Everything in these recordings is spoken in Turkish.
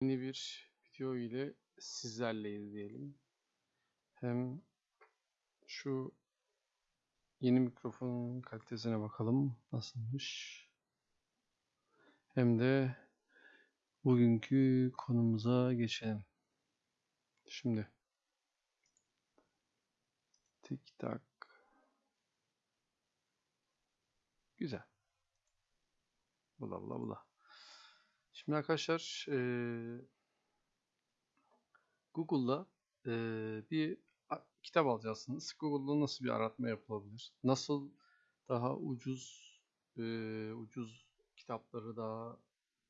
Yeni bir video ile sizlerleyiz diyelim. Hem şu yeni mikrofonun kalitesine bakalım nasılmış. Hem de bugünkü konumuza geçelim. Şimdi tik tak güzel. Bula bula bula. Şimdi arkadaşlar eee, Google'da eee, bir kitap alacaksınız. Google'da nasıl bir aratma yapılabilir? Nasıl daha ucuz eee, ucuz kitapları daha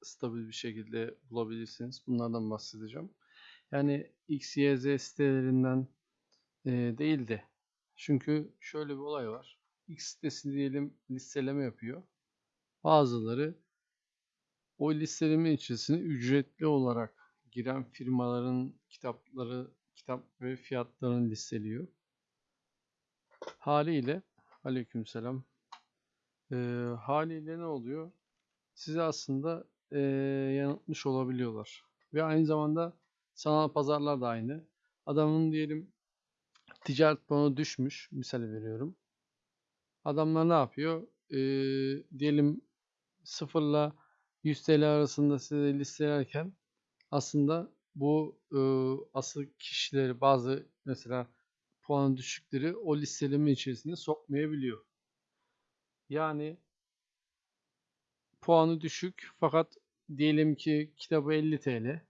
stabil bir şekilde bulabilirsiniz? Bunlardan bahsedeceğim. Yani X, Y, Z sitelerinden eee, değil de çünkü şöyle bir olay var. X sitesi diyelim listeleme yapıyor. Bazıları o listeleme içerisine ücretli olarak giren firmaların kitapları, kitap ve fiyatlarını listeliyor. Haliyle, aleykümselam. Ee, haliyle ne oluyor? Sizi aslında ee, yanıltmış olabiliyorlar. Ve aynı zamanda sanal pazarlar da aynı. Adamın diyelim ticaret puanı düşmüş. Misal veriyorum. Adamlar ne yapıyor? Ee, diyelim sıfırla 100 TL arasında size listelerken aslında bu e, asıl kişileri bazı mesela puan düşükleri o listeleme içerisine sokmayabiliyor. Yani puanı düşük fakat diyelim ki kitabı 50 TL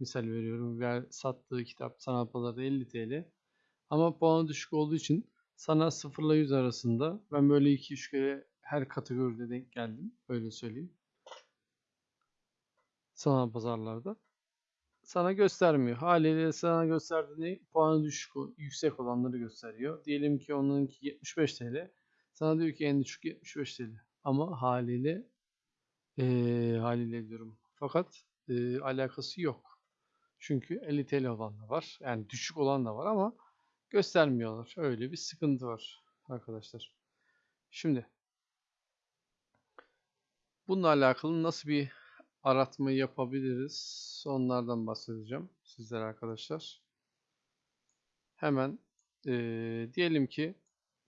misal veriyorum ve sattığı kitap sanal pazarda 50 TL ama puanı düşük olduğu için sana 0 ile 100 arasında ben böyle 2-3 kere her kategoride denk geldim öyle söyleyeyim sanal pazarlarda sana göstermiyor. Haliyle sana gösterdiği puanı düşük, yüksek olanları gösteriyor. Diyelim ki onunki 75 TL. Sana diyor ki en düşük 75 TL. Ama haliyle eee haliyle diyorum. Fakat eee, alakası yok. Çünkü 50 TL olan da var. Yani düşük olan da var ama göstermiyorlar. Öyle bir sıkıntı var arkadaşlar. Şimdi bununla alakalı nasıl bir aratma yapabiliriz? Onlardan bahsedeceğim sizlere arkadaşlar. Hemen eee, diyelim ki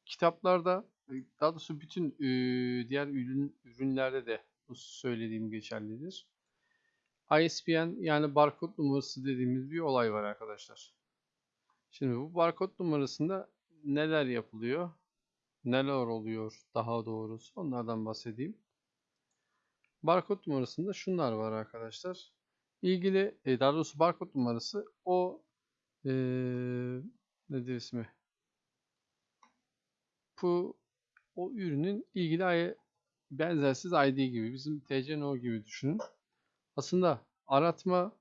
kitaplarda e, daha doğrusu bütün eee, diğer ürün ürünlerde de bu söylediğim geçerlidir. ISBN yani barkod numarası dediğimiz bir olay var arkadaşlar. Şimdi bu barkod numarasında neler yapılıyor? Neler oluyor daha doğrusu onlardan bahsedeyim. Barkod numarasında şunlar var arkadaşlar. İlgili e, daha doğrusu barkod numarası o eee nedir ismi? Bu o ürünün ilgili I- benzersiz ID gibi bizim TCNO gibi düşünün. Aslında aratma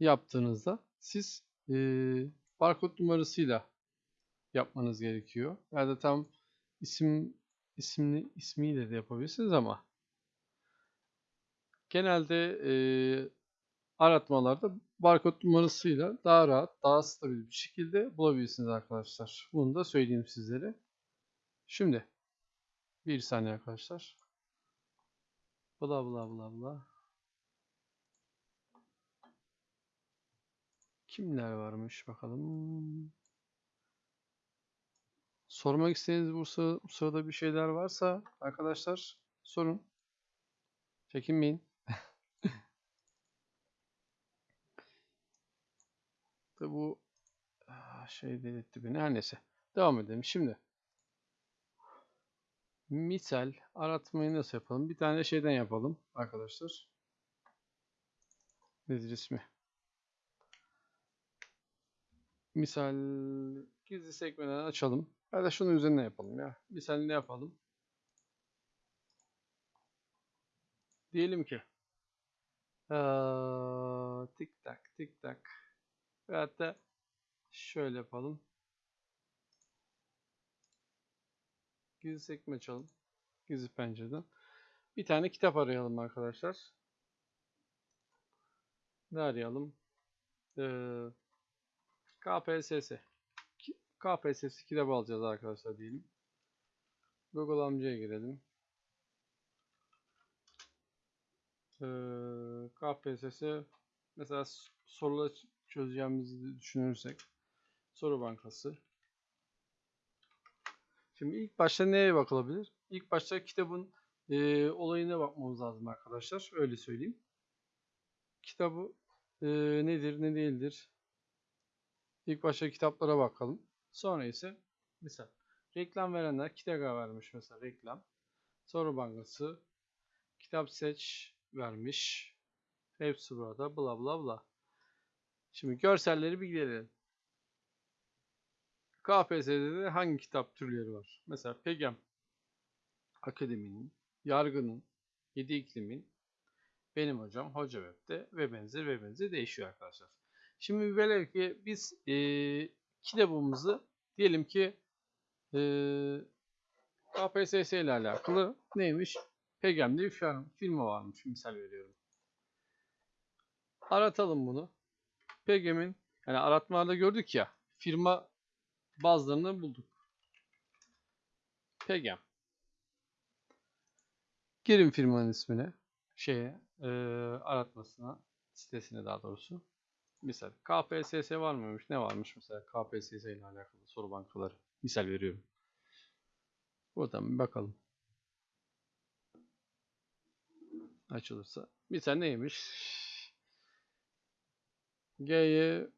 yaptığınızda siz eee barkod numarasıyla yapmanız gerekiyor. Ya da tam isim isimli ismiyle de yapabilirsiniz ama genelde eee, aratmalarda barkod numarasıyla daha rahat, daha stabil bir şekilde bulabilirsiniz arkadaşlar. Bunu da söyleyeyim sizlere. Şimdi bir saniye arkadaşlar. Bla bla bla bla. Kimler varmış bakalım. Sormak istediğiniz bu, sıra- bu sırada bir şeyler varsa arkadaşlar sorun. Çekinmeyin. Tabi bu ah, şey delirtti beni. Her neyse. Devam edelim. Şimdi misal aratmayı nasıl yapalım? Bir tane şeyden yapalım arkadaşlar. Nedir ismi? Misal gizli sekmeden açalım. Ya da şunun üzerine yapalım ya. Misal ne yapalım? Diyelim ki eee, tik tak tik tak ve hatta şöyle yapalım. Gizli sekme açalım. Gizli pencereden. Bir tane kitap arayalım arkadaşlar. Ne arayalım? Eee KPSS. KPSS kitabı alacağız arkadaşlar diyelim. Google amcaya girelim. Eee KPSS mesela s- soruları ç- çözeceğimizi düşünürsek soru bankası. Şimdi ilk başta neye bakılabilir? İlk başta kitabın e, olayına bakmamız lazım arkadaşlar. Öyle söyleyeyim. Kitabı e, nedir, ne değildir? İlk başta kitaplara bakalım. Sonra ise misal reklam verenler Kitega vermiş mesela reklam. Soru bankası kitap seç vermiş. Hepsi burada bla bla bla. Şimdi görselleri bir gidelim. KPSS'de de hangi kitap türleri var? Mesela Pegam Akademi'nin, Yargı'nın, Yedi İklim'in, Benim Hocam, Hoca Web'de ve benzeri ve benzeri değişiyor arkadaşlar. Şimdi velev ki biz eee kitabımızı diyelim ki eee KPSS ile alakalı neymiş? Pegam diye bir firma varmış misal veriyorum. Aratalım bunu. Pegem'in yani aratmalarda gördük ya firma bazılarını bulduk. Pegem. Girin firmanın ismine, şeye, e, aratmasına, sitesine daha doğrusu. Misal KPSS var mıymış? Ne varmış mesela KPSS ile alakalı soru bankaları. Misal veriyorum. Buradan bir bakalım. Açılırsa. Misal neymiş? G'ye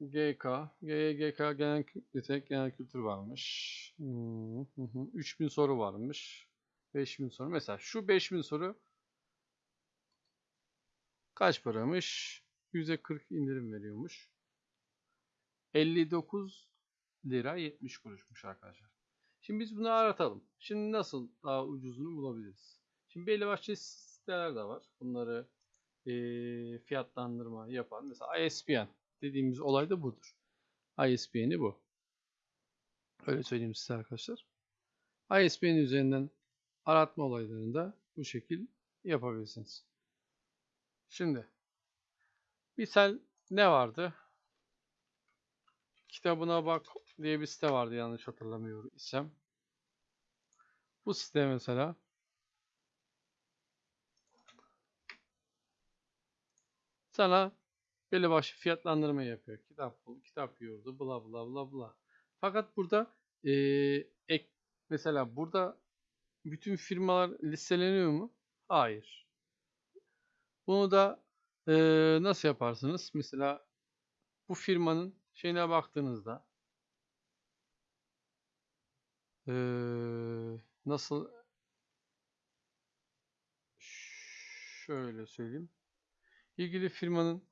GK, G'ye GK genel yetenek genel kültür varmış. Hmm, hı hı. 3000 soru varmış. 5000 soru. Mesela şu 5000 soru kaç paramış? %40 indirim veriyormuş. 59 lira 70 kuruşmuş arkadaşlar. Şimdi biz bunu aratalım. Şimdi nasıl daha ucuzunu bulabiliriz? Şimdi belli başlı siteler de var. Bunları eee, fiyatlandırma yapan. Mesela ISBN dediğimiz olay da budur. ISBN'i bu. Öyle söyleyeyim size arkadaşlar. ISBN üzerinden aratma olaylarını da bu şekil yapabilirsiniz. Şimdi misal ne vardı? Kitabına bak diye bir site vardı yanlış hatırlamıyorum isem. Bu site mesela sana belli başlı fiyatlandırma yapıyor. Kitap bul, kitap yurdu, bla bla bla bla. Fakat burada eee, ek, mesela burada bütün firmalar listeleniyor mu? Hayır. Bunu da eee, nasıl yaparsınız? Mesela bu firmanın şeyine baktığınızda eee, nasıl şöyle söyleyeyim. İlgili firmanın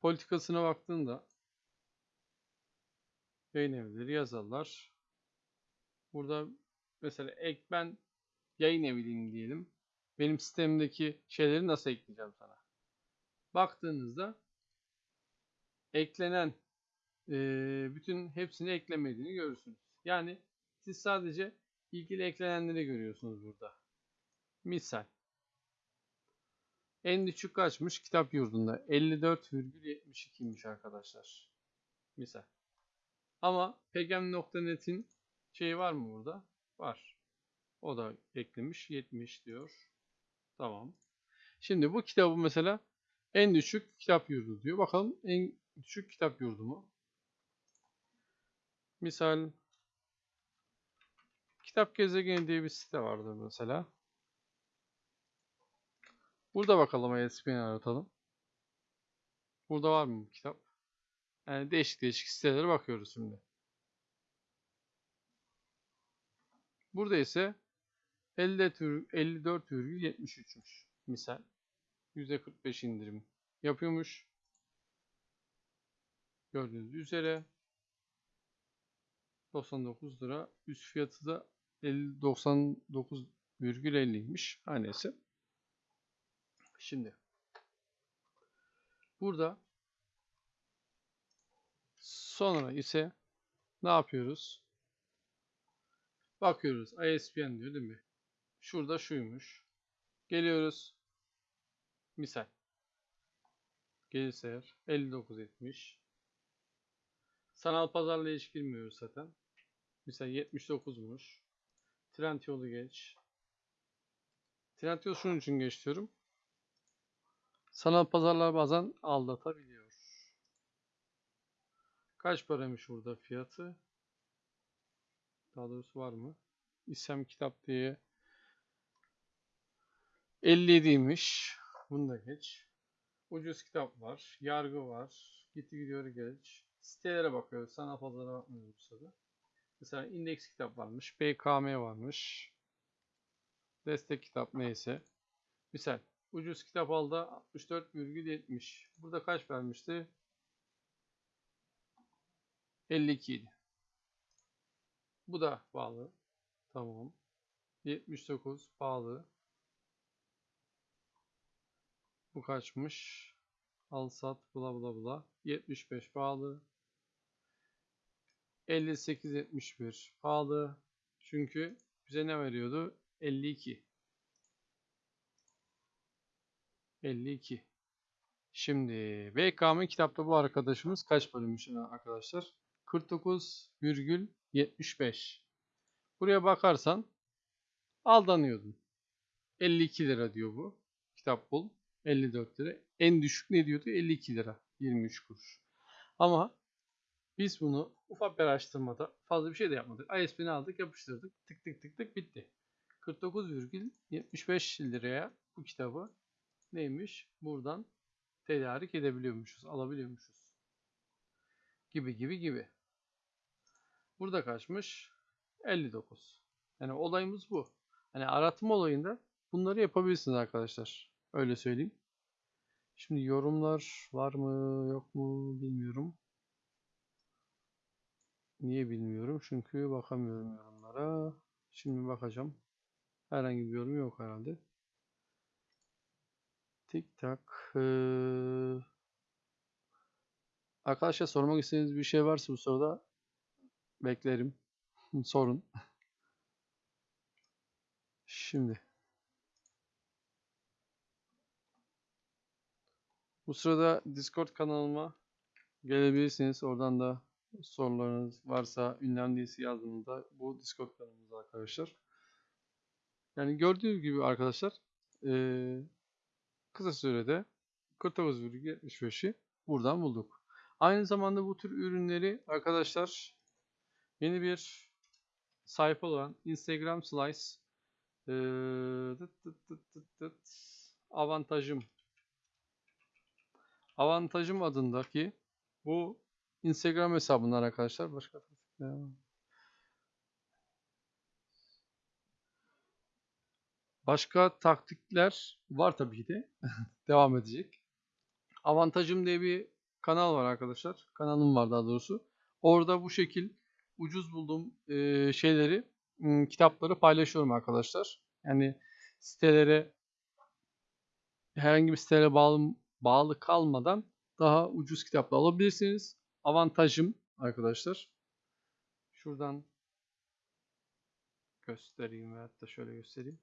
politikasına baktığında yayın evleri yazarlar. Burada mesela ek ben yayın evliyim diyelim. Benim sistemdeki şeyleri nasıl ekleyeceğim sana? Baktığınızda eklenen eee, bütün hepsini eklemediğini görürsünüz. Yani siz sadece ilgili eklenenleri görüyorsunuz burada. Misal. En düşük kaçmış kitap yurdunda? 54,72'ymiş arkadaşlar. Misal. Ama pegam.net'in şeyi var mı burada? Var. O da eklemiş. 70 diyor. Tamam. Şimdi bu kitabı mesela en düşük kitap yurdu diyor. Bakalım en düşük kitap yurdu mu? Misal Kitap Gezegeni diye bir site vardı mesela. Burada bakalım ISBN aratalım. Burada var mı bu kitap? Yani değişik değişik sitelere bakıyoruz şimdi. Burada ise 54,73'müş misal. %45 indirim yapıyormuş. Gördüğünüz üzere 99 lira. Üst fiyatı da 50 99,50'ymiş. Her neyse. Şimdi burada sonra ise ne yapıyoruz? Bakıyoruz. ISBN diyor değil mi? Şurada şuymuş. Geliyoruz. Misal. Gelirse eğer 59.70. Sanal pazarla hiç girmiyoruz zaten. Misal 79'muş. Trendyol'u geç. Trendyol şunun için geç. Sanal pazarlar bazen aldatabiliyor. Kaç paramış burada fiyatı? Daha doğrusu var mı? İsem kitap diye 57'ymiş. Bunu da geç. Ucuz kitap var. Yargı var. Gitti gidiyor geç. Sitelere bakıyoruz. Sanal pazara bakmıyoruz bu sırada. Mesela indeks kitap varmış. BKM varmış. Destek kitap neyse. Misal ucuz kitap aldı 64,70. Burada kaç vermişti? 52 idi. Bu da bağlı. Tamam. 79 bağlı. Bu kaçmış? Al sat bula bula bula. 75 bağlı. 58 71 pahalı. Çünkü bize ne veriyordu? 52. 52. Şimdi BKM kitapta bu arkadaşımız kaç bölümmüş arkadaşlar? 49,75. Buraya bakarsan aldanıyordun. 52 lira diyor bu. Kitap bul. 54 lira. En düşük ne diyordu? 52 lira. 23 kuruş. Ama biz bunu ufak bir araştırmada fazla bir şey de yapmadık. ISB'ni aldık, yapıştırdık. Tık tık tık tık bitti. 49,75 liraya bu kitabı neymiş? Buradan tedarik edebiliyormuşuz, alabiliyormuşuz. Gibi gibi gibi. Burada kaçmış? 59. Yani olayımız bu. Hani aratma olayında bunları yapabilirsiniz arkadaşlar. Öyle söyleyeyim. Şimdi yorumlar var mı yok mu bilmiyorum. Niye bilmiyorum? Çünkü bakamıyorum yorumlara. Şimdi bakacağım. Herhangi bir yorum yok herhalde. Tik tak. Ee... Arkadaşlar sormak istediğiniz bir şey varsa bu soruda beklerim. Sorun. Şimdi. Bu sırada Discord kanalıma gelebilirsiniz. Oradan da sorularınız varsa ünlem dizisi yazdığınızda bu Discord kanalımızda arkadaşlar. Yani gördüğünüz gibi arkadaşlar ee, kısa sürede 49,75'i buradan bulduk. Aynı zamanda bu tür ürünleri arkadaşlar yeni bir sayfa olan Instagram Slice ee, tıt tıt tıt tıt tıt, avantajım avantajım adındaki bu Instagram hesabından arkadaşlar başka başka taktikler var tabii ki de devam edecek. Avantajım diye bir kanal var arkadaşlar. Kanalım var daha doğrusu. Orada bu şekil ucuz bulduğum e, şeyleri, m, kitapları paylaşıyorum arkadaşlar. Yani sitelere herhangi bir sitelere bağlı bağlı kalmadan daha ucuz kitapla alabilirsiniz. Avantajım arkadaşlar. Şuradan göstereyim veyahut da şöyle göstereyim.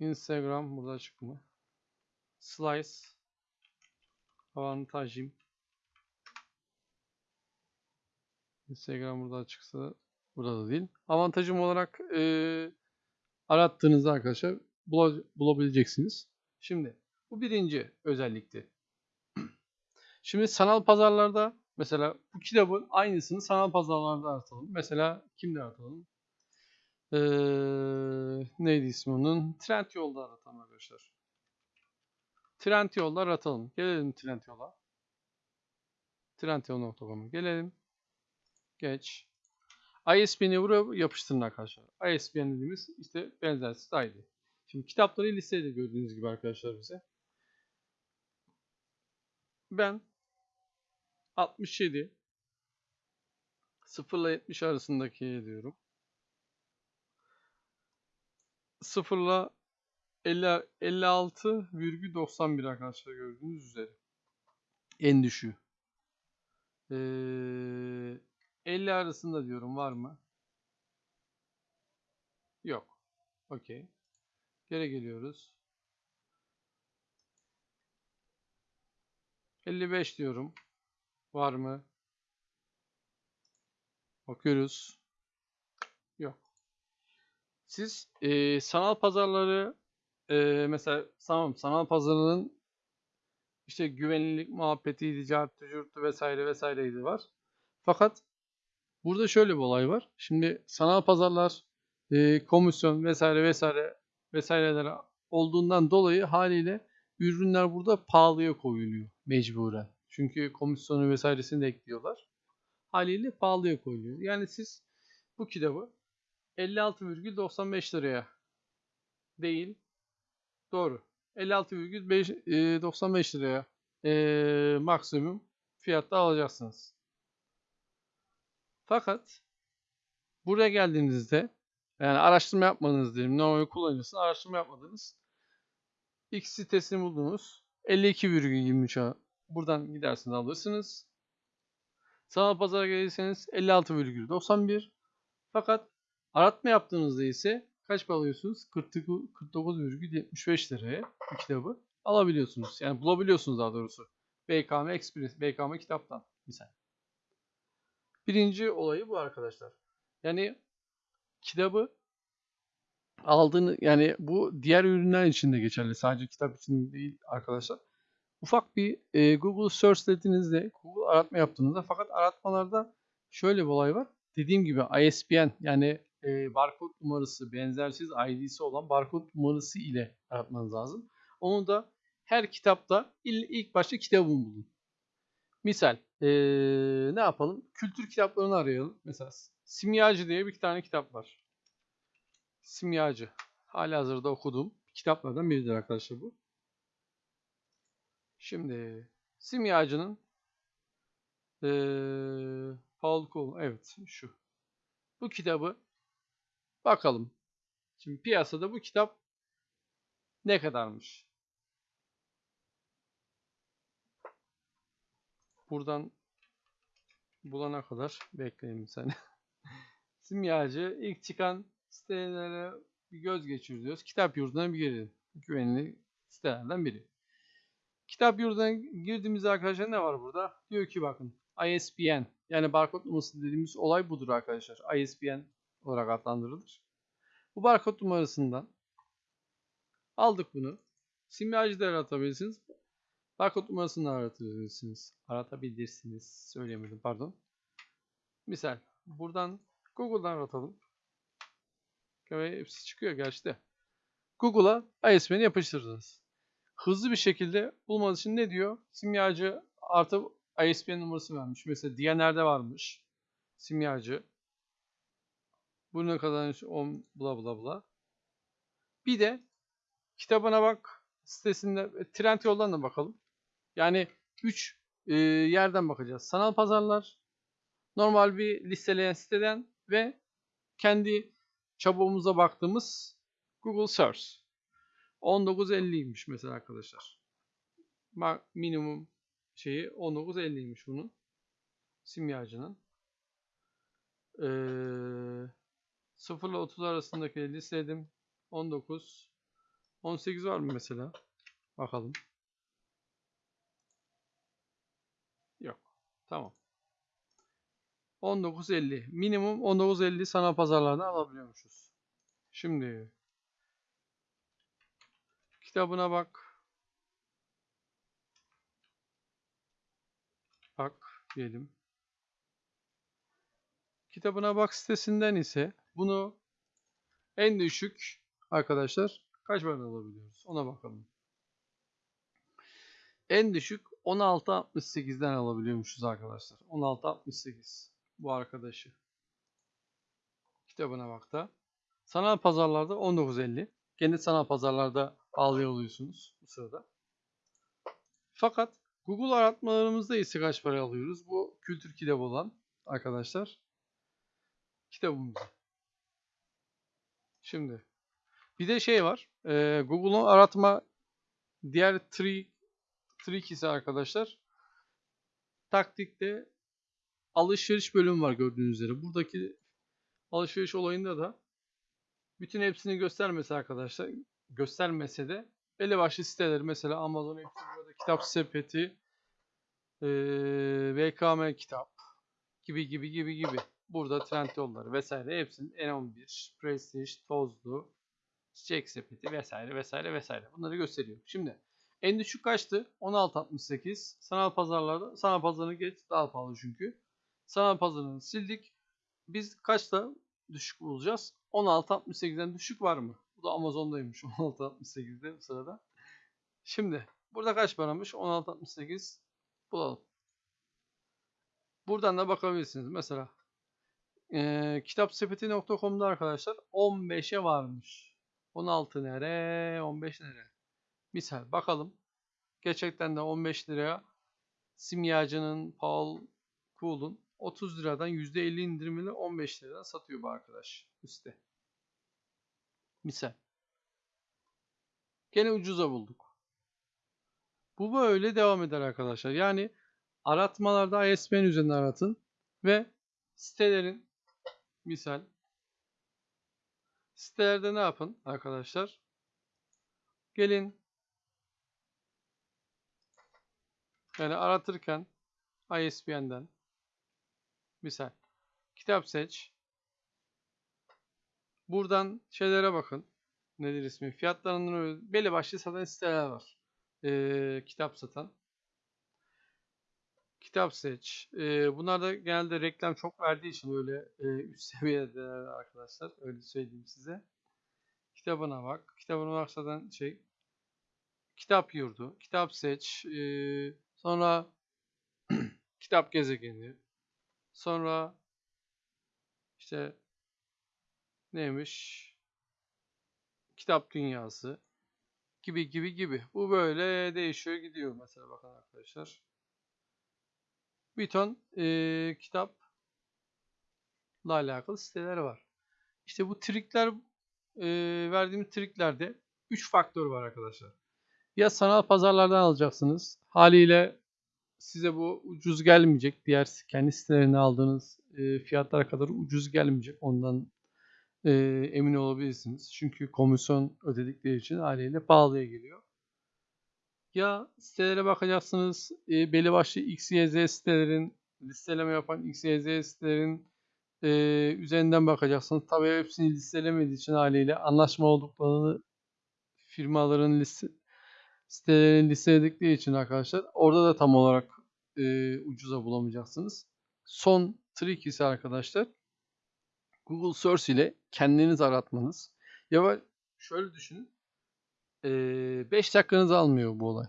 Instagram burada açık? Slice avantajım. Instagram burada açıksa burada da değil. Avantajım olarak e, arattığınızda arkadaşlar bulabileceksiniz. Şimdi bu birinci özellikti. Şimdi sanal pazarlarda mesela bu kitabın aynısını sanal pazarlarda aratalım. Mesela kimde aratalım? Ee, neydi ismi onun? Trendyol'da aratalım arkadaşlar. Trendyol'da aratalım. Gelelim Trendyol'a. Trendyol.com'a gelelim. Geç. ISBN'i buraya yapıştırın arkadaşlar. ISBN dediğimiz işte benzersiz ID. Şimdi kitapları listede gördüğünüz gibi arkadaşlar bize. Ben 67 0 ile 70 arasındaki diyorum. 0 ile 56,91 arkadaşlar gördüğünüz üzere. En düşüğü. Ee, 50 arasında diyorum var mı? Yok. Okey. Geri geliyoruz. 55 diyorum. Var mı? Bakıyoruz. Siz e, sanal pazarları e, mesela tamam sanal pazarının işte güvenilirlik muhabbetiydi, cartı, curtu vesaire vesaireydi var. Fakat burada şöyle bir olay var. Şimdi sanal pazarlar, e, komisyon vesaire vesaire vesaireler olduğundan dolayı haliyle ürünler burada pahalıya koyuluyor mecburen. Çünkü komisyonu vesairesini de ekliyorlar. Haliyle pahalıya koyuluyor. Yani siz bu kitabı 56,95 liraya değil doğru 56,95 liraya e, maksimum fiyatta alacaksınız. Fakat buraya geldiğinizde yani araştırma yapmadınız diyelim. Normal kullanıcısını araştırma yapmadınız. X sitesini buldunuz. 52,23'a buradan gidersiniz alırsınız. Sanal pazara gelirseniz 56,91. Fakat aratma yaptığınızda ise kaç para alıyorsunuz? 49,75 liraya bu kitabı alabiliyorsunuz. Yani bulabiliyorsunuz daha doğrusu. BKM Express, BKM kitaptan misal. Birinci olayı bu arkadaşlar. Yani kitabı aldığını yani bu diğer ürünler için de geçerli. Sadece kitap için değil arkadaşlar. Ufak bir e, Google search dediğinizde, Google aratma yaptığınızda fakat aratmalarda şöyle bir olay var. Dediğim gibi ISBN yani e, barkod numarası, benzersiz ID'si olan barkod numarası ile aratmanız lazım. Onu da her kitapta ilk başta kitabını bulun. Misal e, ne yapalım? Kültür kitaplarını arayalım. Mesela Simyacı diye bir tane kitap var. Simyacı. Hala hazırda okuduğum kitaplardan biridir arkadaşlar bu. Şimdi Simyacı'nın ee, Paul Cole. Evet şu. Bu kitabı bakalım. Şimdi piyasada bu kitap ne kadarmış? Buradan bulana kadar bekleyin sen. Simyacı ilk çıkan sitelere bir göz geçiriyoruz. Kitap yurduna bir girelim. Güvenli sitelerden biri. Kitap yurduna girdiğimizde arkadaşlar ne var burada? Diyor ki bakın ISBN yani barkod numarası dediğimiz olay budur arkadaşlar. ISBN olarak adlandırılır. Bu barkod numarasından aldık bunu. Simyacı da aratabilirsiniz. Barkod numarasını aratabilirsiniz. Aratabilirsiniz. Söyleyemedim pardon. Misal buradan Google'dan aratalım. Ve hepsi çıkıyor gerçi de. Google'a ISBN'i yapıştırdınız. Hızlı bir şekilde bulmanız için ne diyor? Simyacı artı ISBN numarası vermiş. Mesela Diyaner'de varmış. Simyacı. Bu ne kadar 10 bla bla bla. Bir de kitabına bak sitesinde trend yoldan da bakalım. Yani 3 e, yerden bakacağız. Sanal pazarlar, normal bir listeleyen siteden ve kendi çabuğumuza baktığımız Google Search. 19.50'ymiş mesela arkadaşlar. Minimum şeyi 19.50'ymiş bunun. Simyacının. Ee, 0 ile 30 arasındaki listeledim. 19. 18 var mı mesela? Bakalım. Yok. Tamam. 19.50. Minimum 19.50 sanal pazarlardan alabiliyormuşuz. Şimdi kitabına bak. Bak diyelim. Kitabına bak sitesinden ise bunu en düşük arkadaşlar kaç para alabiliyoruz? Ona bakalım. En düşük 16.68'den alabiliyormuşuz arkadaşlar. 16.68 bu arkadaşı. Kitabına bak da. Sanal pazarlarda 19.50. Kendi sanal pazarlarda alıyor oluyorsunuz bu sırada. Fakat Google aratmalarımızda ise kaç para alıyoruz? Bu kültür kitabı olan arkadaşlar. Kitabımız. Şimdi bir de şey var. E, Google'un aratma diğer tri, trik ise arkadaşlar taktikte alışveriş bölümü var gördüğünüz üzere. Buradaki alışveriş olayında da bütün hepsini göstermese arkadaşlar göstermese de belli başlı siteleri mesela Amazon Hepsi kitap sepeti e, VKM kitap gibi gibi gibi gibi. Burada trend yolları vesaire hepsinin N11, Prestige, Tozlu, çiçek sepeti vesaire vesaire vesaire. Bunları gösteriyor. Şimdi en düşük kaçtı? 16.68. Sanal pazarlarda, sanal pazarını geç daha pahalı çünkü. Sanal pazarını sildik. Biz kaçta düşük bulacağız? 16.68'den düşük var mı? Bu da Amazon'daymış 16.68'de bu sırada. Şimdi burada kaç paramış? 16.68 bulalım. Buradan da bakabilirsiniz. Mesela e, kitapsepeti.com'da arkadaşlar 15'e varmış. 16 nere? 15 nere? Misal bakalım. Gerçekten de 15 liraya simyacının Paul Cool'un 30 liradan %50 indirimli 15 liradan satıyor bu arkadaş üstte. Misal. Gene ucuza bulduk. Bu böyle devam eder arkadaşlar. Yani aratmalarda ISBN üzerinden aratın ve sitelerin misal sitelerde ne yapın arkadaşlar? Gelin yani aratırken ISBN'den misal kitap seç. Buradan şeylere bakın. Nedir ismi? Fiyatlarının belli başlı satan siteler var. Ee, kitap satan. Kitap seç. Ee, bunlar da genelde reklam çok verdiği için öyle e, üst seviyede arkadaşlar. Öyle söyleyeyim size. Kitabına bak. Kitabına bak zaten şey. Kitap yurdu. Kitap seç. Ee, sonra kitap gezegeni. Sonra işte neymiş? Kitap dünyası gibi gibi gibi. Bu böyle değişiyor gidiyor mesela bakın arkadaşlar. Bir ton e, kitapla alakalı siteler var. İşte bu trikler e, verdiğim triklerde 3 faktör var arkadaşlar. Ya sanal pazarlardan alacaksınız. Haliyle size bu ucuz gelmeyecek. Diğer kendi sitelerine aldığınız e, fiyatlara kadar ucuz gelmeyecek. Ondan e, emin olabilirsiniz. Çünkü komisyon ödedikleri için haliyle pahalıya geliyor. Ya sitelere bakacaksınız. E, belli başlı XYZ sitelerin listeleme yapan XYZ sitelerin e, üzerinden bakacaksınız. Tabii hepsini listelemediği için haliyle anlaşma olduklarını firmaların liste, sitelerini listeledikleri için arkadaşlar orada da tam olarak e, ucuza bulamayacaksınız. Son trik ise arkadaşlar Google Search ile kendiniz aratmanız. Ya şöyle düşünün. 5 dakikanızı almıyor bu olay.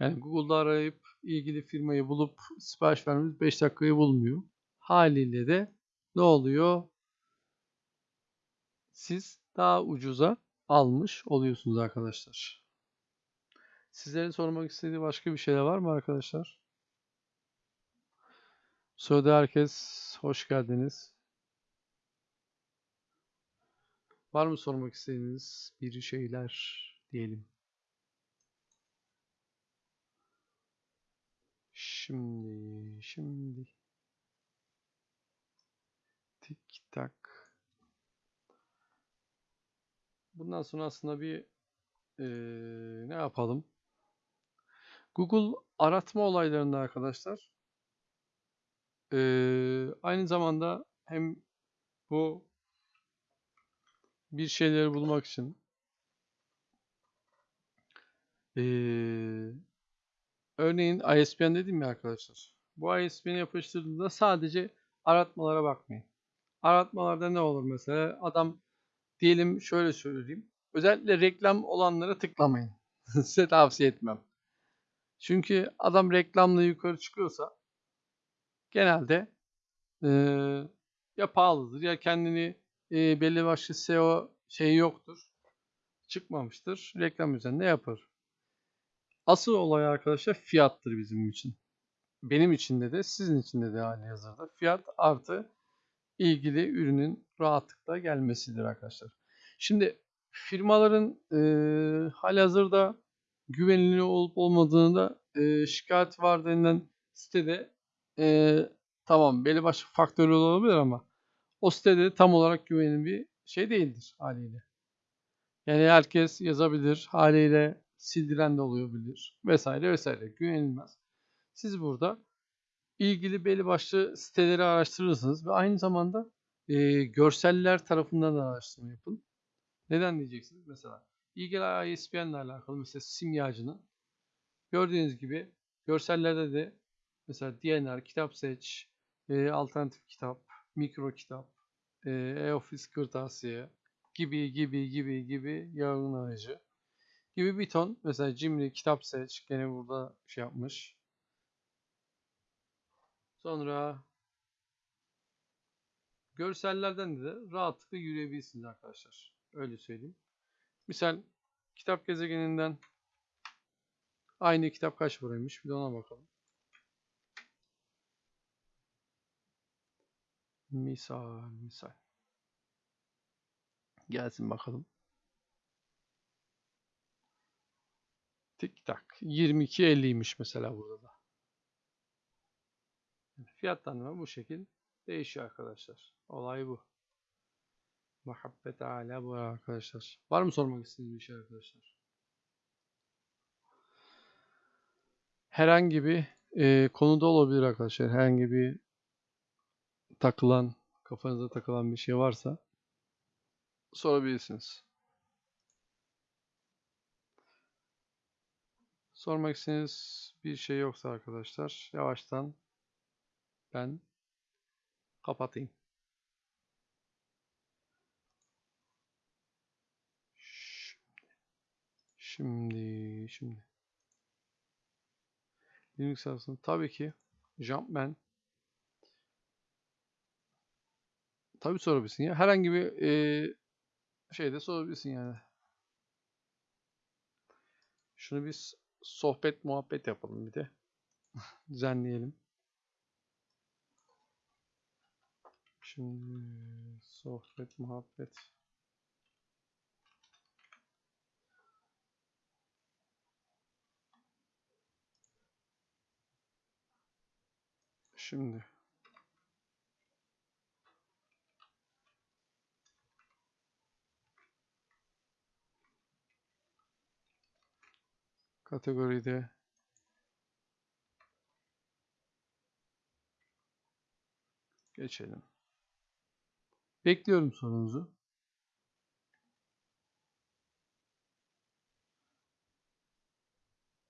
Yani Google'da arayıp ilgili firmayı bulup sipariş vermeniz 5 dakikayı bulmuyor. Haliyle de ne oluyor? Siz daha ucuza almış oluyorsunuz arkadaşlar. Sizlerin sormak istediği başka bir şeyler var mı arkadaşlar? Sırada herkes hoş geldiniz. Var mı sormak istediğiniz bir şeyler diyelim. Şimdi, şimdi. Tik tak. Bundan sonra aslında bir e, ne yapalım? Google aratma olaylarında arkadaşlar e, aynı zamanda hem bu bir şeyleri bulmak için ee, örneğin ISBN dedim ya arkadaşlar. Bu ISBN'i yapıştırdığında sadece aratmalara bakmayın. Aratmalarda ne olur mesela? Adam diyelim şöyle söyleyeyim. Özellikle reklam olanlara tıklamayın. Size tavsiye etmem. Çünkü adam reklamla yukarı çıkıyorsa genelde e, ya pahalıdır ya kendini e, belli başlı SEO şeyi yoktur. Çıkmamıştır. Reklam üzerinde yapar. Asıl olay arkadaşlar fiyattır bizim için. Benim için de de sizin için de de hali hazırda. Fiyat artı ilgili ürünün rahatlıkla gelmesidir arkadaşlar. Şimdi firmaların e, hali hazırda güvenilir olup olmadığını da e, şikayet var denilen sitede e, tamam belli başlı faktörler olabilir ama o sitede tam olarak güvenilir bir şey değildir haliyle. Yani herkes yazabilir haliyle sildiren de olabilir vesaire vesaire güvenilmez. Siz burada ilgili belli başlı siteleri araştırırsınız ve aynı zamanda e, görseller tarafından da araştırma yapın. Neden diyeceksiniz? Mesela Eye ISBN ile alakalı mesela simyacının gördüğünüz gibi görsellerde de mesela DNR, kitap seç, e, alternatif kitap, mikro kitap, e, e-office kırtasiye gibi gibi gibi gibi yayınlayıcı gibi bir ton mesela Cimri kitap seç gene burada şey yapmış. Sonra görsellerden de rahatlıkla yürüyebilirsiniz arkadaşlar. Öyle söyleyeyim. Misal kitap gezegeninden aynı kitap kaç paraymış bir de ona bakalım. Misal misal. Gelsin bakalım. Tik tak. 22.50'ymiş mesela burada da. Fiyatlandırma bu şekil değişiyor arkadaşlar. Olay bu. Muhabbet hala bu arkadaşlar. Var mı sormak istediğiniz bir şey arkadaşlar? Herhangi bir e, konuda olabilir arkadaşlar. Herhangi bir takılan, kafanıza takılan bir şey varsa sorabilirsiniz. Sormak istediğiniz bir şey yoksa arkadaşlar yavaştan ben kapatayım. Şimdi, şimdi. Linux arasında tabii ki Jumpman tabii sorabilirsin ya. Herhangi bir e, şeyde sorabilirsin yani. Şunu biz sohbet muhabbet yapalım bir de. Düzenleyelim. Şimdi sohbet muhabbet. Şimdi kategoride geçelim. Bekliyorum sorunuzu.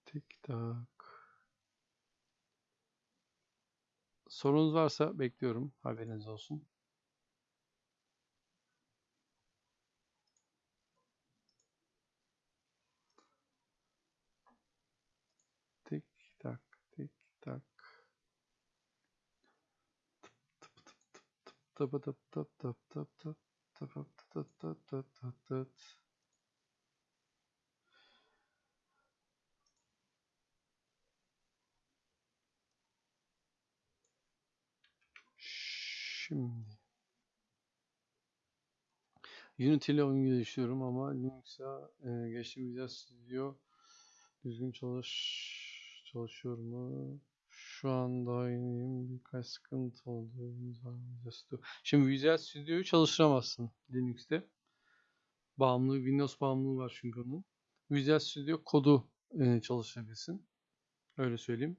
Tik tak. Sorunuz varsa bekliyorum. Haberiniz olsun. Tik tak, tik tak. Tıp tıp tıp tıp tıp tıp tıp tıp tıp tıp tıp tıp tıp. Şimdi Unity ile oyun geliştiriyorum ama Linux'a e, geçtim Visual Studio düzgün çalış çalışıyor mu? Şu an daha yeniyim. Birkaç sıkıntı oldu. Şimdi Visual Studio'yu çalıştıramazsın Linux'te. Bağımlı, Windows bağımlılığı var çünkü onun. Visual Studio kodu e. Öyle söyleyeyim.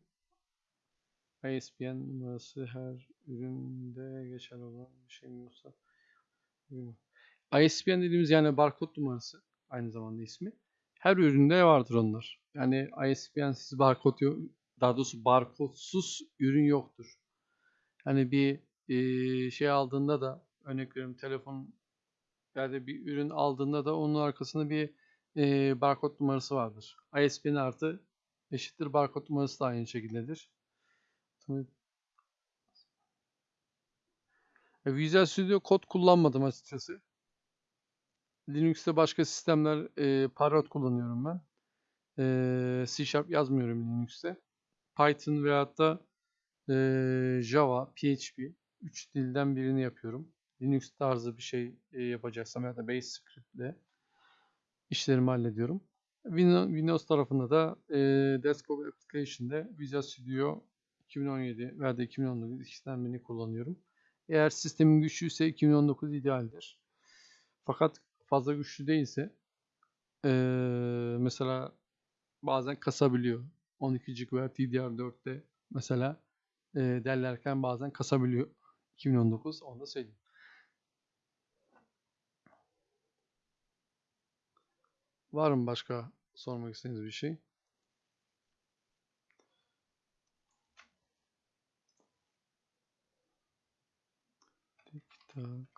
ISBN numarası her üründe geçer olan bir şey mi yoksa ISBN dediğimiz yani barkod numarası aynı zamanda ismi. Her üründe vardır onlar. Yani ISBN'siz barkod yok. Daha doğrusu barkodsuz ürün yoktur. Yani bir e, şey aldığında da örnek veriyorum telefon yani bir ürün aldığında da onun arkasında bir e, barkod numarası vardır. ISBN artı eşittir barkod numarası da aynı şekildedir. E, Visual Studio kod kullanmadım açıkçası. Linux'te başka sistemler e, Parrot kullanıyorum ben. E, C Sharp yazmıyorum Linux'te. Python veyahut da e, Java, PHP 3 dilden birini yapıyorum. Linux tarzı bir şey e, yapacaksam ya da Base Script ile işlerimi hallediyorum. Windows tarafında da e, Desktop Application'da Visual Studio 2017 veya da 2019 ikisinden kullanıyorum. Eğer sistemin güçlüyse 2019 idealdir. Fakat fazla güçlü değilse ee, mesela bazen kasabiliyor. 12 GB DDR4'te mesela e, derlerken bazen kasabiliyor. 2019 onu da söyleyeyim. Var mı başka sormak istediğiniz bir şey? Tik tak.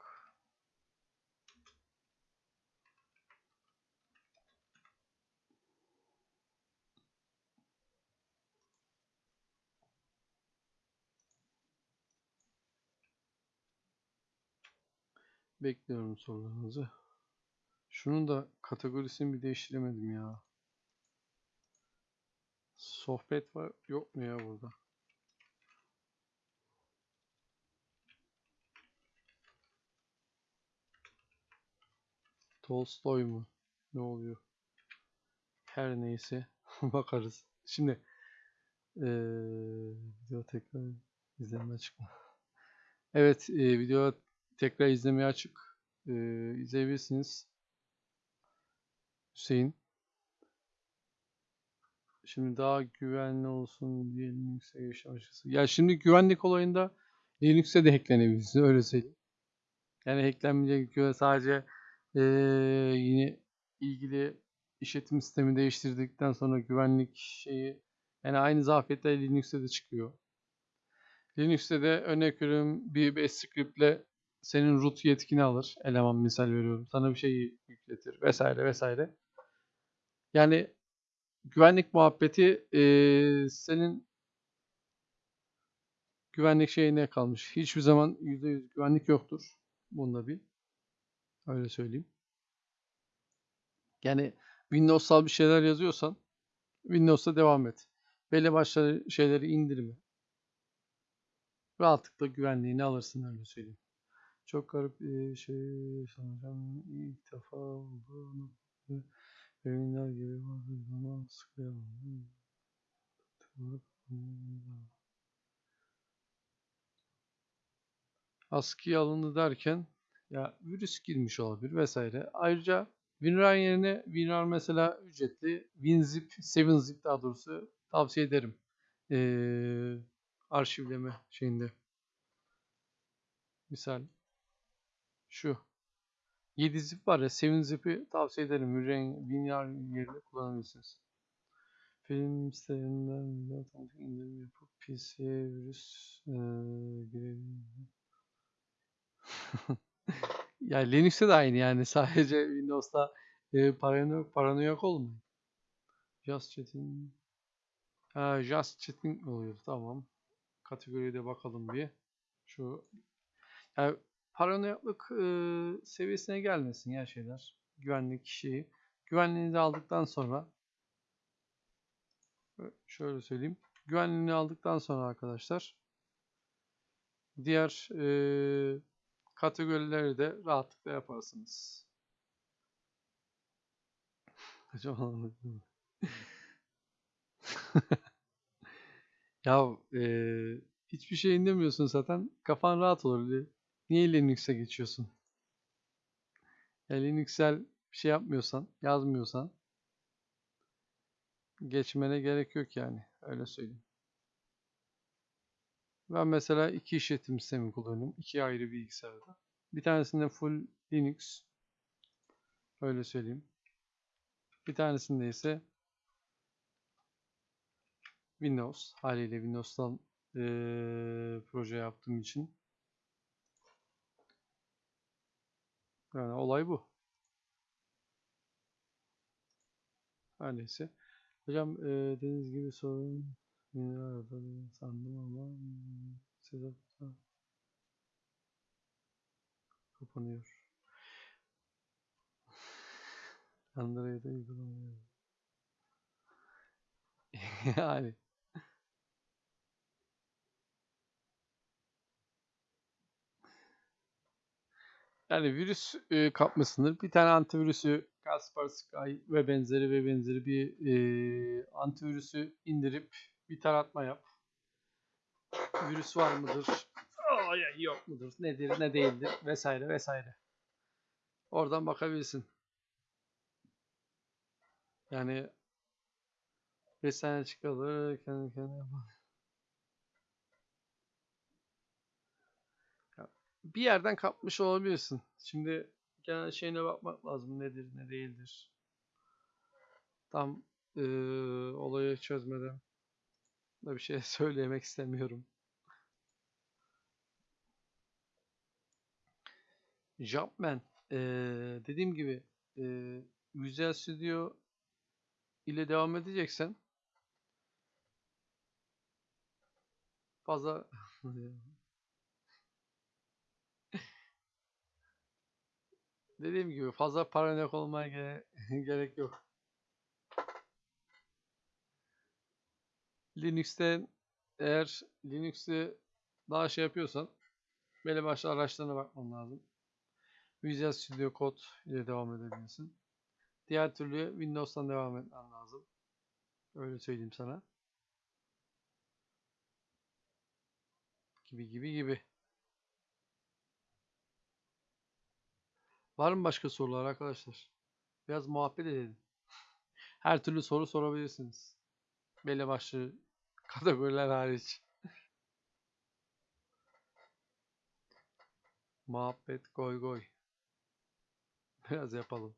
Bekliyorum sorularınızı. Şunun da kategorisini bir değiştiremedim ya. Sohbet var yok mu ya burada? Tolstoy mu? Ne oluyor? Her neyse bakarız. Şimdi eee video tekrar izleme açık mı? Evet eee, video tekrar izlemeye açık. Eee izleyebilirsiniz. Hüseyin. Şimdi daha güvenli olsun diye Linux'e geçiş açısı. Ya şimdi güvenlik olayında Linux'e de hacklenebilirsiniz öyle söyleyeyim. Yani hacklenmeyecek göre sadece eee, yine ilgili işletim sistemi değiştirdikten sonra güvenlik şeyi yani aynı zafiyetler Linux'te de çıkıyor. Linux'te de örnek veriyorum bir bash script'le senin root yetkini alır. Eleman misal veriyorum. Sana bir şey yükletir vesaire vesaire. Yani güvenlik muhabbeti eee, senin güvenlik şeyine kalmış. Hiçbir zaman %100 güvenlik yoktur. Bunda bir. Öyle söyleyeyim. Yani Windows'al bir şeyler yazıyorsan Windows'ta devam et. Belli başlı şeyleri indirme. Rahatlıkla güvenliğini alırsın öyle söyleyeyim. Çok garip bir şey sanacağım. İlk defa oldu. Ürünler gibi bazı zaman sıkıyorum. Askıya alındı derken ya virüs girmiş olabilir vesaire. Ayrıca WinRAR yerine WinRAR mesela ücretli WinZip, 7zip daha doğrusu tavsiye ederim. Ee, arşivleme şeyinde. Misal şu 7 zip var ya 7 zip'i tavsiye ederim. WinRAR WinRAR yerine kullanabilirsiniz. Film sitelerinden bile otomatik indirim yapıp PC'ye virüs ee, girebilir. Ya Linux'te de aynı yani sadece Windows'ta e, paranoyak, paranoyak olmayın. Just chatting. Ha, just chatting oluyor tamam. Kategoriye de bakalım bir. Şu yani paranoyaklık e, seviyesine gelmesin ya şeyler. Güvenlik şeyi. Güvenliğini de aldıktan sonra şöyle söyleyeyim. Güvenliğini aldıktan sonra arkadaşlar diğer e, kategorileri de rahatlıkla yaparsınız. ya e, hiçbir şey indirmiyorsun zaten. Kafan rahat olur. Niye Linux'e geçiyorsun? Ya Linux'el bir şey yapmıyorsan, yazmıyorsan geçmene gerek yok yani. Öyle söyleyeyim. Ben mesela iki işletim sistemi kullanıyorum. iki ayrı bilgisayarda. Bir tanesinde full Linux. Öyle söyleyeyim. Bir tanesinde ise Windows. Haliyle Windows'tan ee, proje yaptığım için. Yani olay bu. Her neyse. Hocam e, dediğiniz gibi sorun arada sandım ama hmm, size kapanıyor. Android'e uygulamıyor. yani yani virüs e, kapmasındır. Bir tane antivirüsü Kaspersky ve benzeri ve benzeri bir e, antivirüsü indirip bir taratma yap. Virüs var mıdır? Yok mudur? Nedir, ne değildir? Vesaire vesaire. Oradan bakabilirsin. Yani 5 sene çıkalım kendi kendine yapar. Ya, Bir yerden kapmış olabilirsin. Şimdi genel şeyine bakmak lazım. Nedir, ne değildir. Tam eee, olayı çözmeden da bir şey söylemek istemiyorum. Jumpman eee, dediğim gibi eee Visual Studio ile devam edeceksen fazla dediğim gibi fazla paranoyak olmaya gere- gerek yok. Linux'te eğer Linux'te daha şey yapıyorsan belli başlı araçlarına bakman lazım. Visual Studio Code ile devam edebilirsin. Diğer türlü Windows'tan devam etmen lazım. Öyle söyleyeyim sana. Gibi gibi gibi. Var mı başka sorular arkadaşlar? Biraz muhabbet edelim. Her türlü soru sorabilirsiniz. Belli başlı kategoriler hariç. Muhabbet goy goy. Biraz yapalım.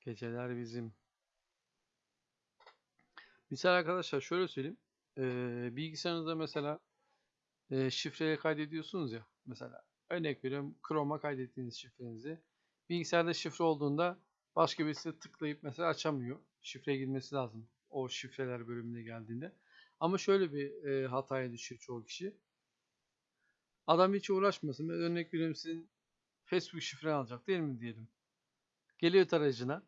Geceler bizim. Misal arkadaşlar şöyle söyleyeyim. Ee, bilgisayarınızda mesela e, şifreyi kaydediyorsunuz ya. Mesela örnek veriyorum Chrome'a kaydettiğiniz şifrenizi. Bilgisayarda şifre olduğunda başka birisi tıklayıp mesela açamıyor. Şifreye girmesi lazım. O şifreler bölümüne geldiğinde. Ama şöyle bir e, hataya düşüyor çoğu kişi. Adam hiç uğraşmasın. Ben örnek veriyorum sizin Facebook şifre alacak değil mi diyelim. Geliyor tarayıcına.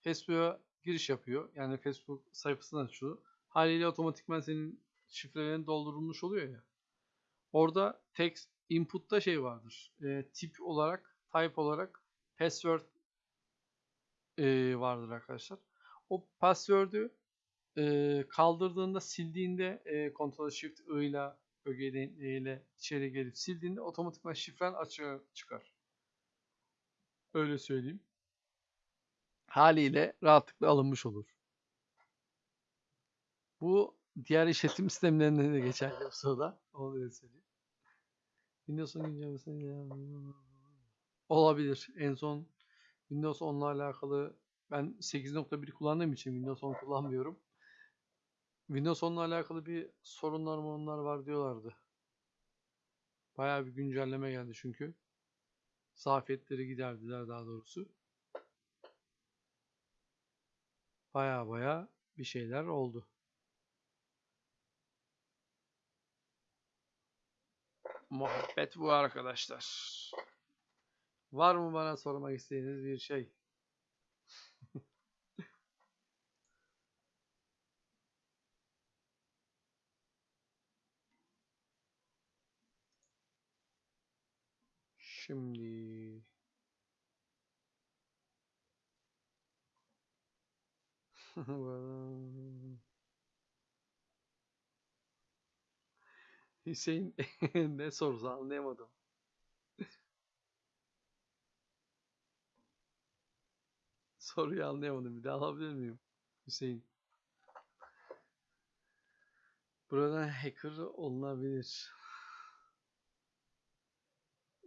Facebook'a giriş yapıyor. Yani Facebook sayfasını açıyor. Haliyle otomatikman senin şifrelerin doldurulmuş oluyor ya. Orada text input'ta şey vardır. E, tip olarak, type olarak password e, vardır arkadaşlar. O password'ü e, kaldırdığında, sildiğinde e, Ctrl Shift I ile ögeyle içeri gelip sildiğinde otomatikman şifren açığa çıkar. Öyle söyleyeyim. Haliyle rahatlıkla alınmış olur. Bu diğer işletim sistemlerinde de geçerli o sırada. Onu da söyleyeyim. Windows'un güncellemesini olabilir. En son Windows 10'la alakalı ben 8.1 kullandığım için Windows 10 kullanmıyorum. Windows 10'la alakalı bir sorunlar mı onlar var diyorlardı. Bayağı bir güncelleme geldi çünkü. Zafiyetleri giderdiler daha doğrusu. Baya baya bir şeyler oldu. Muhabbet bu arkadaşlar. Var mı bana sormak istediğiniz bir şey? Şimdi Hüseyin ne sorusu anlayamadım. Soruyu anlayamadım. Bir daha alabilir miyim? Hüseyin. Buradan hacker olunabilir.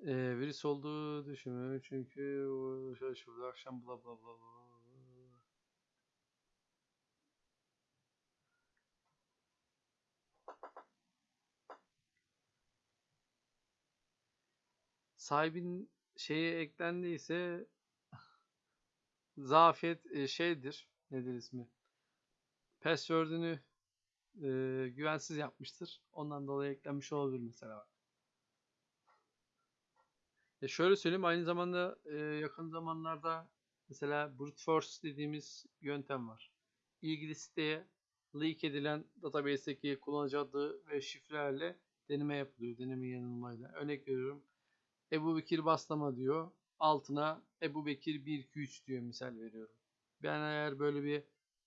Ee, virüs olduğu düşünmüyorum çünkü şöyle şurada akşam bla bla bla bla. Sahibin şeye eklendiyse zafiyet e, şeydir. Nedir ismi? Password'ünü e, güvensiz yapmıştır. Ondan dolayı eklenmiş olabilir mesela. Ya şöyle söyleyeyim aynı zamanda e, yakın zamanlarda mesela brute force dediğimiz yöntem var. İlgili siteye leak edilen database'deki kullanıcı adı ve şifrelerle deneme yapılıyor. Deneme yanılmayla. Örnek veriyorum. Ebu Bekir Baslama diyor. Altına Ebu Bekir 1 2 3 diyor misal veriyorum. Ben eğer böyle bir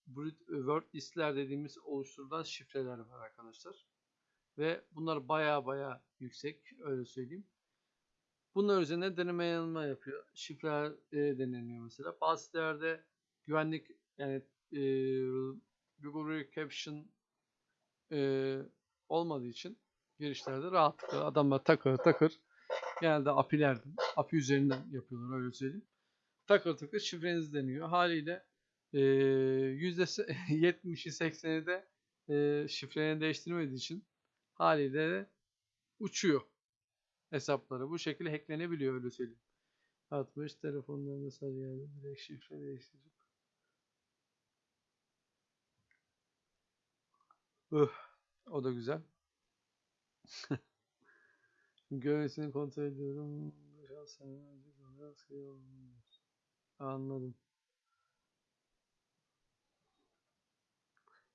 brute word listler dediğimiz oluşturulan şifreler var arkadaşlar. Ve bunlar baya baya yüksek öyle söyleyeyim. Bunlar üzerine deneme yanılma yapıyor. Şifreler e, deneniyor mesela. Bazı sitelerde güvenlik yani e, Google Caption e, olmadığı için girişlerde rahatlıkla adamlar takır takır genelde API'lerden, API üzerinden yapıyorlar öyle söyleyeyim. Takır takır şifreniz deniyor. Haliyle e, %70'i 80'i de e, şifreni değiştirmediği için haliyle de uçuyor hesapları. Bu şekilde hacklenebiliyor öyle söyleyeyim. 60 telefondan mesaj geldi. Direkt şifre değiştirip. Öh, o da güzel. Görüntüsünü kontrol ediyorum. Anladım.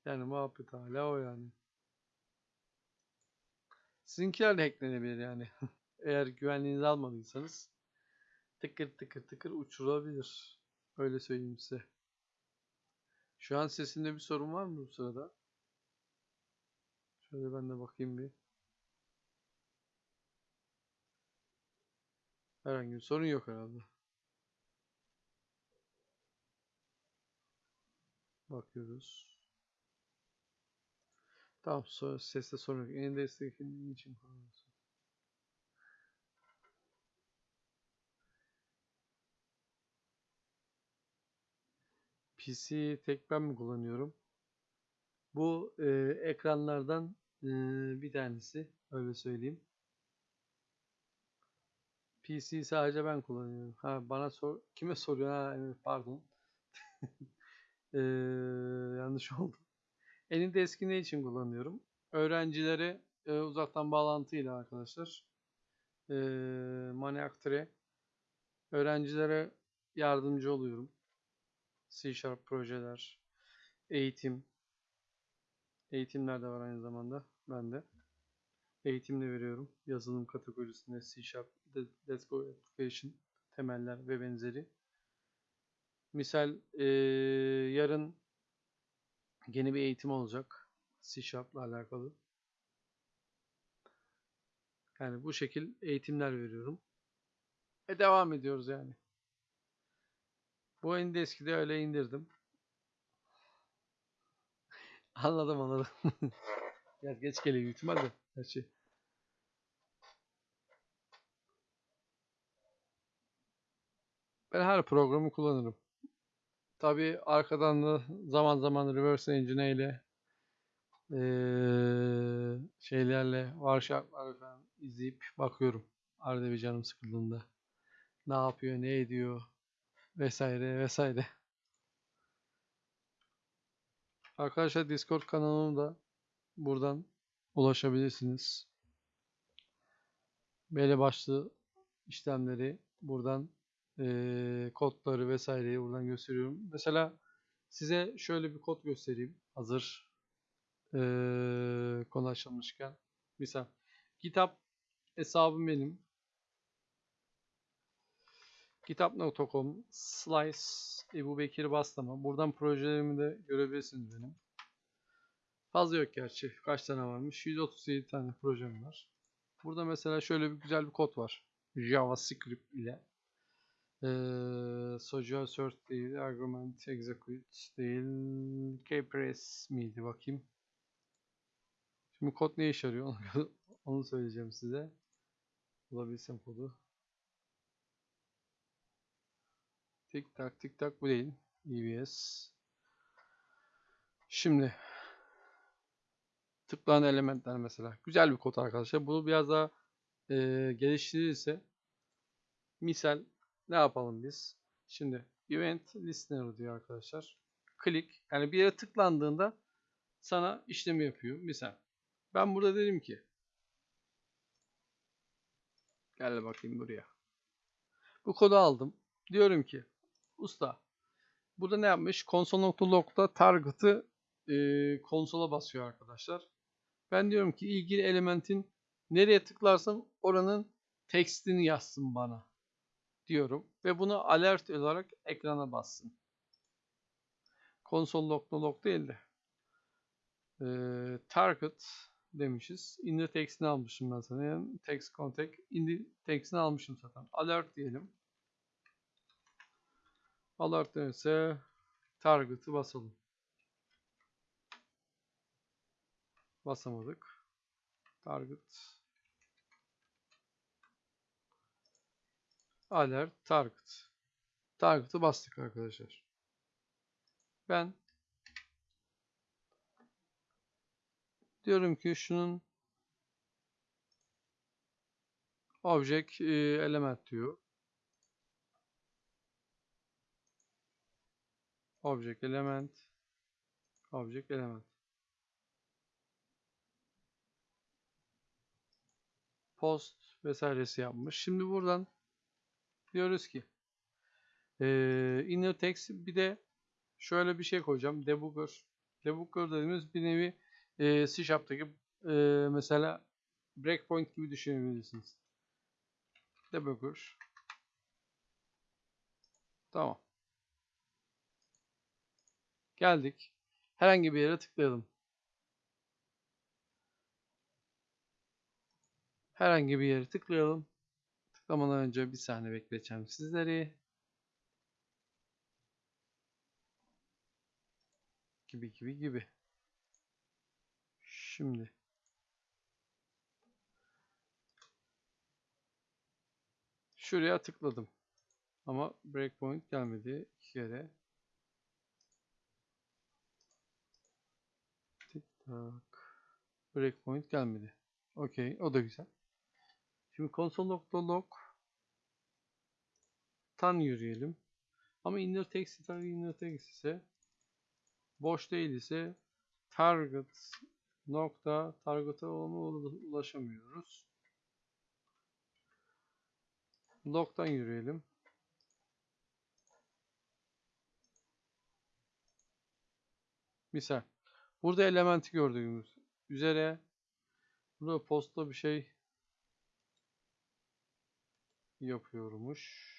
Yani muhabbet hala o yani. Sizinkiler de hacklenebilir yani. Eğer güvenliğinizi almadıysanız tıkır tıkır tıkır uçurabilir. Öyle söyleyeyim size. Şu an sesinde bir sorun var mı bu sırada? Şöyle ben de bakayım bir. Herhangi bir sorun yok herhalde. Bakıyoruz. Tamam, so seste sorun yok. En desteklediğin için kullanıyorsun. PC tek ben mi kullanıyorum? Bu e, ekranlardan e, bir tanesi. Öyle söyleyeyim. PC sadece ben kullanıyorum. Ha bana sor kime soruyor? Ha evet, pardon. Ee, yanlış oldu. Eninde eski ne için kullanıyorum? Öğrencilere e, uzaktan bağlantıyla arkadaşlar. E, Maniac Tree. Öğrencilere yardımcı oluyorum. C Sharp projeler, eğitim. Eğitimler de var aynı zamanda. Ben de. Eğitim de veriyorum. Yazılım kategorisinde C Sharp, Let's Go Application, temeller ve benzeri. Misal e, yarın yeni bir eğitim olacak. C Sharp'la alakalı. Yani bu şekil eğitimler veriyorum. Ve devam ediyoruz yani. Bu Endesk'i öyle indirdim. anladım anladım. Biraz geç geliyor büyük ihtimalle her şey. Ben her programı kullanırım. Tabi arkadan da zaman zaman reverse engine ile ee, şeylerle Warshap'lar falan izleyip bakıyorum. Arada bir canım sıkıldığında. Ne yapıyor, ne ediyor vesaire vesaire. Arkadaşlar Discord kanalımda buradan ulaşabilirsiniz. Belli başlı işlemleri buradan e, kodları vesaireyi buradan gösteriyorum. Mesela size şöyle bir kod göstereyim. Hazır e, konu açılmışken. Misal kitap hesabım benim. Kitap.com Slice Ebu Bekir Bastama. Buradan projelerimi de görebilirsiniz benim. Fazla yok gerçi. Kaç tane varmış? 137 tane projem var. Burada mesela şöyle bir güzel bir kod var. JavaScript ile ee, social sort değil, argument execute değil, kpress miydi bakayım. Şimdi kod ne işe yarıyor onu söyleyeceğim size. Bulabilsem kodu. Tik tak tik tak bu değil. EBS. Şimdi tıklanan elementler mesela. Güzel bir kod arkadaşlar. Bunu biraz daha e, geliştirirse misal ne yapalım biz? Şimdi event listener diyor arkadaşlar. Click yani bir yere tıklandığında sana işlemi yapıyor. Misal ben burada dedim ki gel bakayım buraya. Bu kodu aldım. Diyorum ki usta burada ne yapmış? Console.log'da target'ı e, konsola basıyor arkadaşlar. Ben diyorum ki ilgili elementin nereye tıklarsam oranın tekstini yazsın bana diyorum ve bunu alert olarak ekrana bassın. Konsol log log değil de e, target demişiz. In the text'ini almışım ben sana. Yani text contact in the text'ini almışım zaten. Alert diyelim. Alert ise target'ı basalım. Basamadık. Target alert target. Target'ı bastık arkadaşlar. Ben diyorum ki şunun object e, element diyor. Object element object element post vesairesi yapmış. Şimdi buradan diyoruz ki e, inner text bir de şöyle bir şey koyacağım. Debugger. Debugger dediğimiz bir nevi e, C Sharp'taki e, mesela breakpoint gibi düşünebilirsiniz. Debugger. Tamam. Geldik. Herhangi bir yere tıklayalım. Herhangi bir yere tıklayalım. Tıklamadan önce bir saniye bekleteceğim sizleri. Gibi gibi gibi. Şimdi. Şuraya tıkladım. Ama breakpoint gelmedi. iki kere. Tik tak. Breakpoint gelmedi. Okey. O da güzel. Şimdi console.log tan yürüyelim. Ama inner text target inner text ise boş değil ise target nokta target'a ulaşamıyoruz. Log'dan yürüyelim. Misal. Burada elementi gördüğümüz üzere burada posta bir şey yapıyormuş.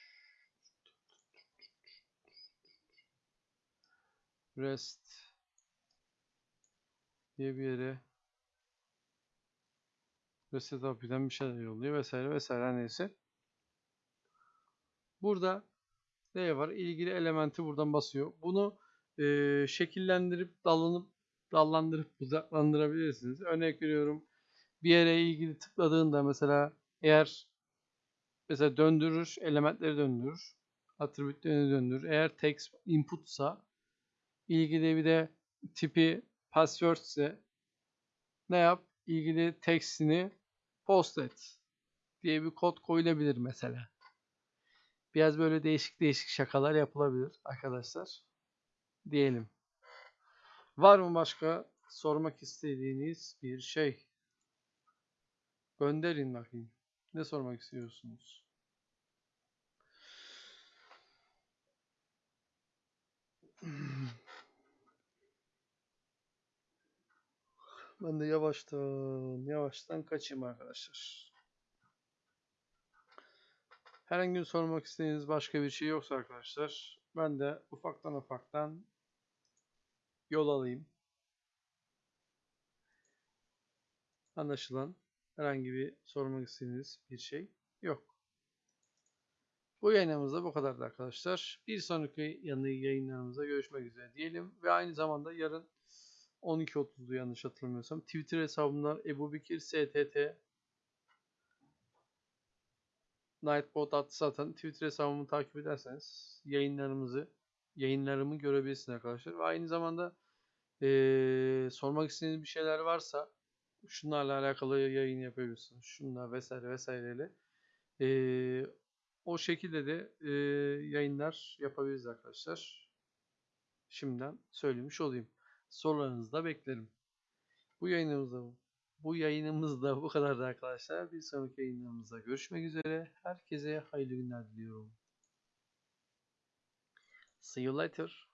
Rest diye bir yere reset API'den bir şeyler yolluyor vesaire vesaire neyse. Burada ne var? İlgili elementi buradan basıyor. Bunu e, şekillendirip dallanıp dallandırıp budaklandırabilirsiniz. Örnek veriyorum. Bir yere ilgili tıkladığında mesela eğer mesela döndürür, elementleri döndürür. Attribütlerini döndürür. Eğer text inputsa ilgili bir de tipi password ise ne yap? İlgili textini post et diye bir kod koyulabilir mesela. Biraz böyle değişik değişik şakalar yapılabilir arkadaşlar. Diyelim. Var mı başka sormak istediğiniz bir şey? Gönderin bakayım. Ne sormak istiyorsunuz? Ben de yavaştan yavaştan kaçayım arkadaşlar. Herhangi bir sormak istediğiniz başka bir şey yoksa arkadaşlar ben de ufaktan ufaktan yol alayım. Anlaşılan herhangi bir sormak istediğiniz bir şey yok. Bu yayınımızda bu kadardı arkadaşlar. Bir sonraki yanı yayınlarımızda görüşmek üzere diyelim. Ve aynı zamanda yarın 12.30'da yanlış hatırlamıyorsam Twitter hesabımdan Ebu Bekir STT Nightbot adlı zaten Twitter hesabımı takip ederseniz yayınlarımızı yayınlarımı görebilirsiniz arkadaşlar. Ve aynı zamanda ee, sormak istediğiniz bir şeyler varsa şunlarla alakalı yayın yapabilirsiniz. Şunlar vesaire vesaireyle. Ee, o şekilde de e, yayınlar yapabiliriz arkadaşlar. Şimdiden söylemiş olayım. Sorularınızı da beklerim. Bu yayınımızda bu yayınımızda bu kadardı arkadaşlar. Bir sonraki yayınlarımızda görüşmek üzere. Herkese hayırlı günler diliyorum. See you later.